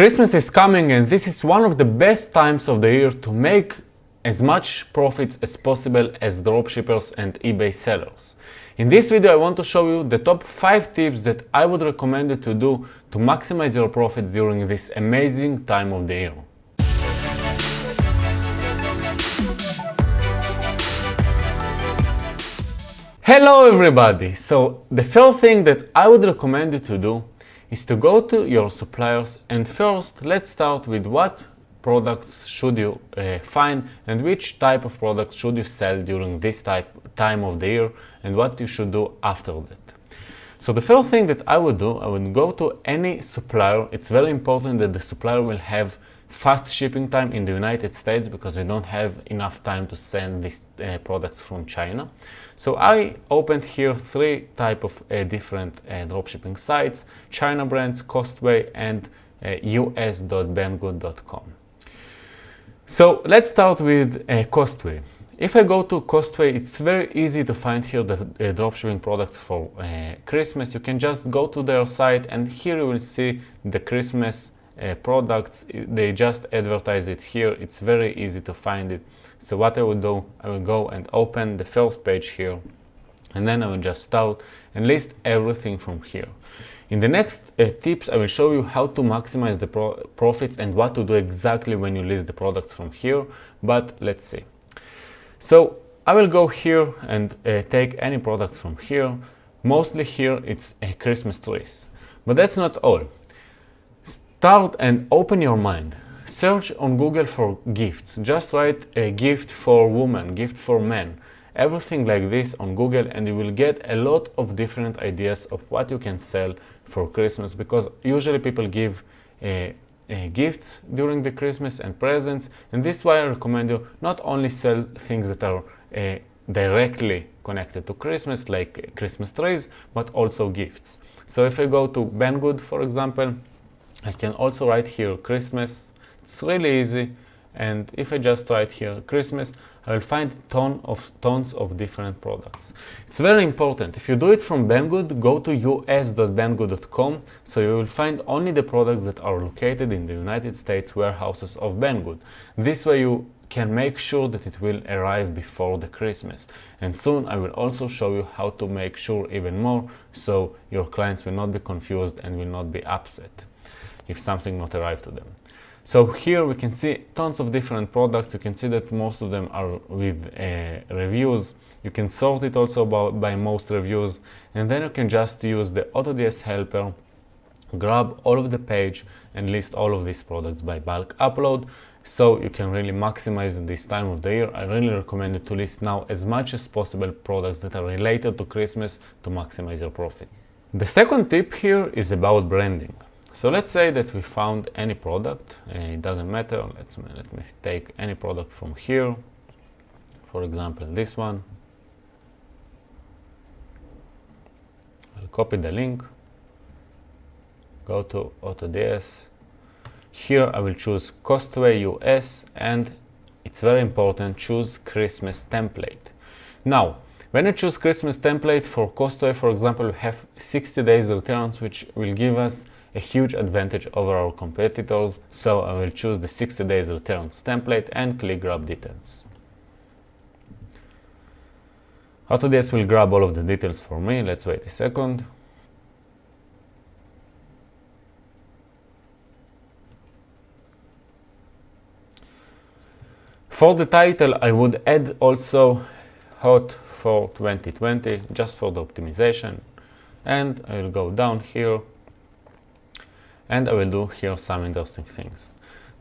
Christmas is coming and this is one of the best times of the year to make as much profits as possible as dropshippers and eBay sellers. In this video I want to show you the top 5 tips that I would recommend you to do to maximize your profits during this amazing time of the year. Hello everybody! So the first thing that I would recommend you to do is to go to your suppliers and first let's start with what products should you uh, find and which type of products should you sell during this type time of the year and what you should do after that. So the first thing that I would do, I would go to any supplier. It's very important that the supplier will have fast shipping time in the United States because we don't have enough time to send these uh, products from China. So I opened here three type of uh, different uh, dropshipping sites, China brands, Costway and uh. So let's start with uh, Costway. If I go to Costway, it's very easy to find here the uh, dropshipping products for uh, Christmas. You can just go to their site and here you will see the Christmas uh, products. They just advertise it here. It's very easy to find it. So what I will do, I will go and open the first page here and then I will just start and list everything from here. In the next uh, tips, I will show you how to maximize the pro profits and what to do exactly when you list the products from here, but let's see. So I will go here and uh, take any products from here. Mostly here it's uh, Christmas trees, but that's not all. Start and open your mind. Search on Google for gifts. Just write a gift for women, gift for men. Everything like this on Google and you will get a lot of different ideas of what you can sell for Christmas because usually people give uh, uh, gifts during the Christmas and presents and this is why I recommend you not only sell things that are uh, directly connected to Christmas like Christmas trees but also gifts. So if I go to Banggood for example I can also write here Christmas. It's really easy. And if I just write here Christmas, I will find ton of tons of different products. It's very important. If you do it from Banggood, go to us.banggood.com so you will find only the products that are located in the United States warehouses of Banggood. This way you can make sure that it will arrive before the Christmas. And soon I will also show you how to make sure even more so your clients will not be confused and will not be upset if something not arrived to them. So here we can see tons of different products. You can see that most of them are with uh, reviews. You can sort it also by, by most reviews and then you can just use the AutoDS helper, grab all of the page and list all of these products by bulk upload so you can really maximize this time of the year. I really recommend you to list now as much as possible products that are related to Christmas to maximize your profit. The second tip here is about branding. So let's say that we found any product, it doesn't matter, let's, let me take any product from here, for example this one. I'll copy the link, go to AutoDS, here I will choose Costway US and it's very important, choose Christmas template. Now, when I choose Christmas template for Costway, for example, we have 60 days returns, which will give us a huge advantage over our competitors, so I will choose the 60 days returns template and click grab details. AutoDS will grab all of the details for me, let's wait a second. For the title I would add also hot for 2020 just for the optimization and I will go down here and I will do here some interesting things.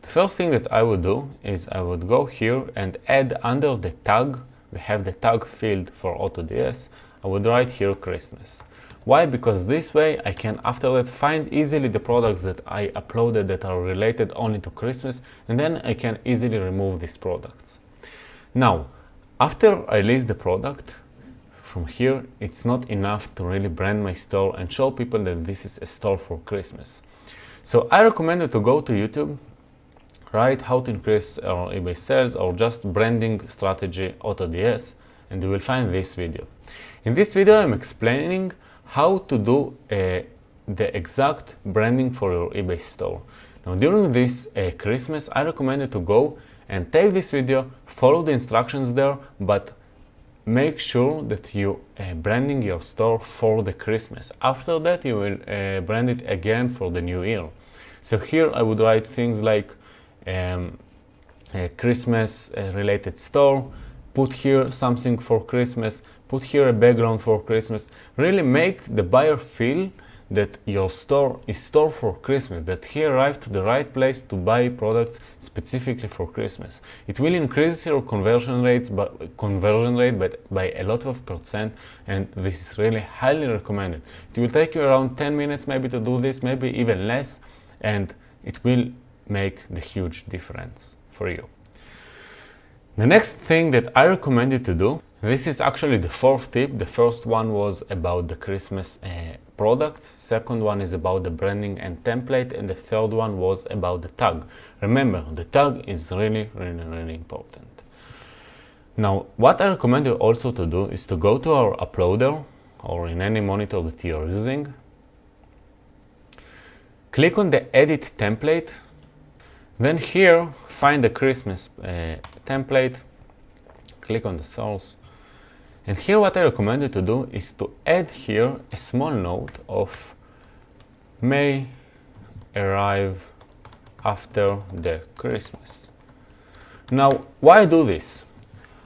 The first thing that I would do is I would go here and add under the tag, we have the tag field for AutoDS, I would write here Christmas. Why? Because this way I can after that find easily the products that I uploaded that are related only to Christmas and then I can easily remove these products. Now, after I list the product, from here it's not enough to really brand my store and show people that this is a store for Christmas. So I recommend you to go to YouTube, write how to increase our eBay sales or just branding strategy AutoDS and you will find this video. In this video I'm explaining how to do uh, the exact branding for your eBay store. Now during this uh, Christmas, I recommend you to go and take this video, follow the instructions there, but make sure that you uh, branding your store for the Christmas. After that, you will uh, brand it again for the new year. So here I would write things like um, a Christmas uh, related store, put here something for Christmas, put here a background for Christmas. Really make the buyer feel that your store is store for Christmas, that he arrived to the right place to buy products specifically for Christmas. It will increase your conversion rates, but conversion rate by, by a lot of percent, and this is really highly recommended. It will take you around 10 minutes maybe to do this, maybe even less, and it will make the huge difference for you. The next thing that I recommend you to do, this is actually the fourth tip. The first one was about the Christmas uh, product, second one is about the branding and template, and the third one was about the tag. Remember, the tag is really, really, really important. Now, what I recommend you also to do is to go to our uploader or in any monitor that you are using, click on the edit template, then here find the Christmas uh, template, click on the source, and here what I recommend you to do is to add here a small note of may arrive after the Christmas. Now, why do this?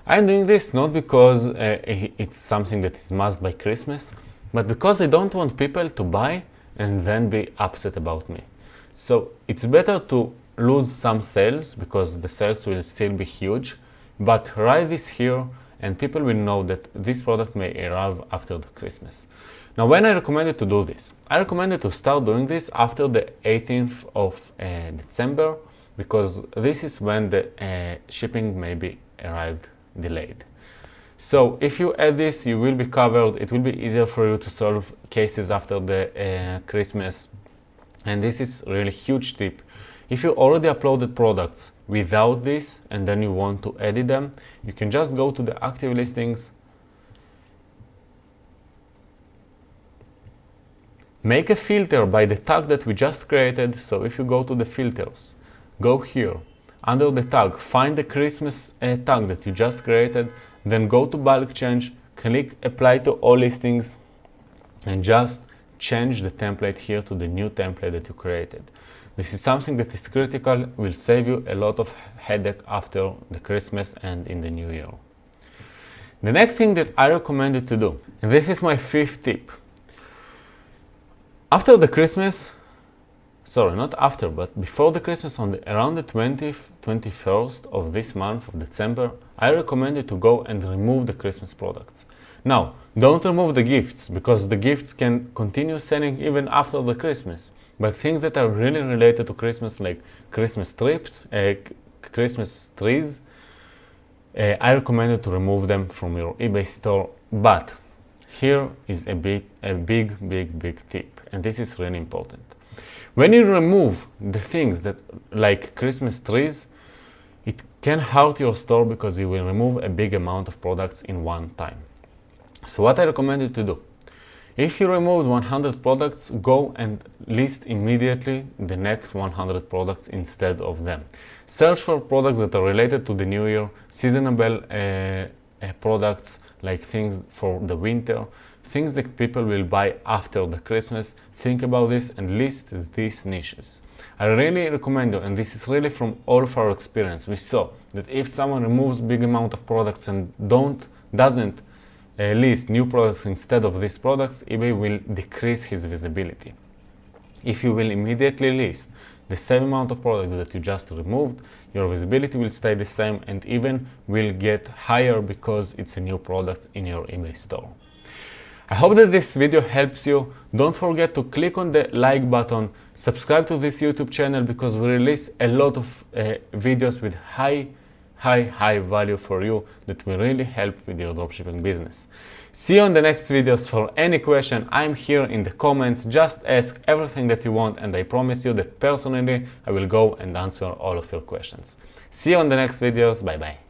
I'm doing this not because uh, it's something that is must by Christmas, but because I don't want people to buy and then be upset about me. So it's better to lose some sales because the sales will still be huge, but write this here and people will know that this product may arrive after the Christmas. Now when I recommend you to do this, I recommend you to start doing this after the 18th of uh, December because this is when the uh, shipping may be arrived delayed. So if you add this, you will be covered. It will be easier for you to solve cases after the uh, Christmas. And this is really huge tip. If you already uploaded products without this and then you want to edit them, you can just go to the active listings, make a filter by the tag that we just created. So if you go to the filters, go here, under the tag, find the Christmas uh, tag that you just created, then go to bulk change, click apply to all listings, and just change the template here to the new template that you created. This is something that is critical, will save you a lot of headache after the Christmas and in the new year. The next thing that I recommend you to do, and this is my fifth tip. After the Christmas, sorry, not after, but before the Christmas, on the, around the 20th, 21st of this month of December, I recommend you to go and remove the Christmas products. Now, don't remove the gifts because the gifts can continue selling even after the Christmas. But things that are really related to Christmas, like Christmas trips, uh, Christmas trees, uh, I recommend you to remove them from your eBay store. But here is a big, a big, big, big tip, and this is really important. When you remove the things that, like Christmas trees, it can hurt your store because you will remove a big amount of products in one time. So what I recommend you to do, if you removed 100 products, go and list immediately the next 100 products instead of them. Search for products that are related to the new year, seasonable uh, uh, products like things for the winter, things that people will buy after the Christmas. Think about this and list these niches. I really recommend you, and this is really from all of our experience. We saw that if someone removes big amount of products and don't doesn't list new products instead of these products, eBay will decrease his visibility. If you will immediately list the same amount of products that you just removed, your visibility will stay the same and even will get higher because it's a new product in your eBay store. I hope that this video helps you. Don't forget to click on the like button, subscribe to this YouTube channel because we release a lot of uh, videos with high high, high value for you that will really help with your dropshipping business. See you on the next videos. For any question, I'm here in the comments. Just ask everything that you want and I promise you that personally I will go and answer all of your questions. See you on the next videos. Bye bye.